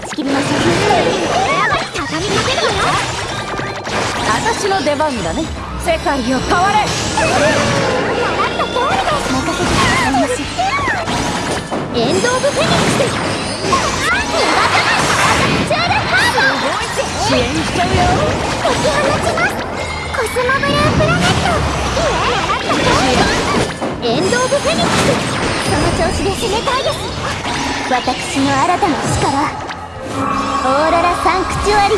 ち切りましょう畳みかけるわよ私の出番だね世界を変われ習った通りです任せてくださいまエンド・オブ・フェニックスす・その調子で攻めたいです私の新たな力。ーロラサンクチュアリ。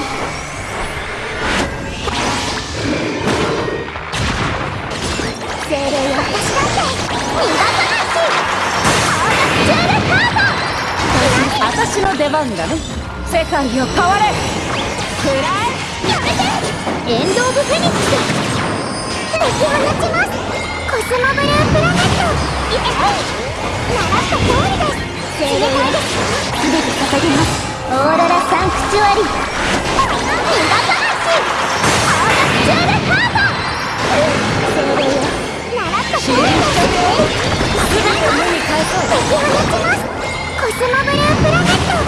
精霊よ私だって逃がさないしオーラスチュールカード。私の出番だね。世界を変われ。くらえやめて。エンド・オブ・フェニックス。敵を撃ちます。コスモブループラネット。イエイ。習った通りです。精霊よ。全て捧げますオーロラサンクチュアリ。逃がさないしオーラスチュールカード精霊よ習った通りですすぐに目に返そう敵を撃ちますコスモブループラネット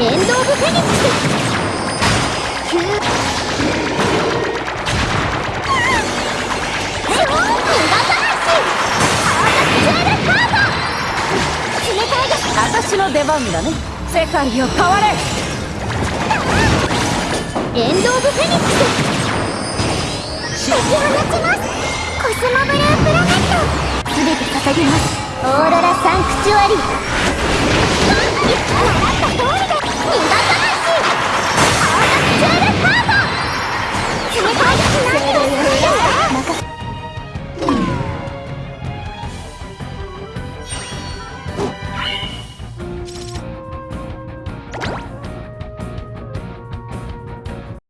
エンド・オブ・フェニックスキュー逃がさないしオーラスチュールカード私の出番だね。世界を変われ。エンド・オブ・フェニックス。敵を撃ちます。コスモブループラネット。全て捧げます。オーロラサンクチュアリ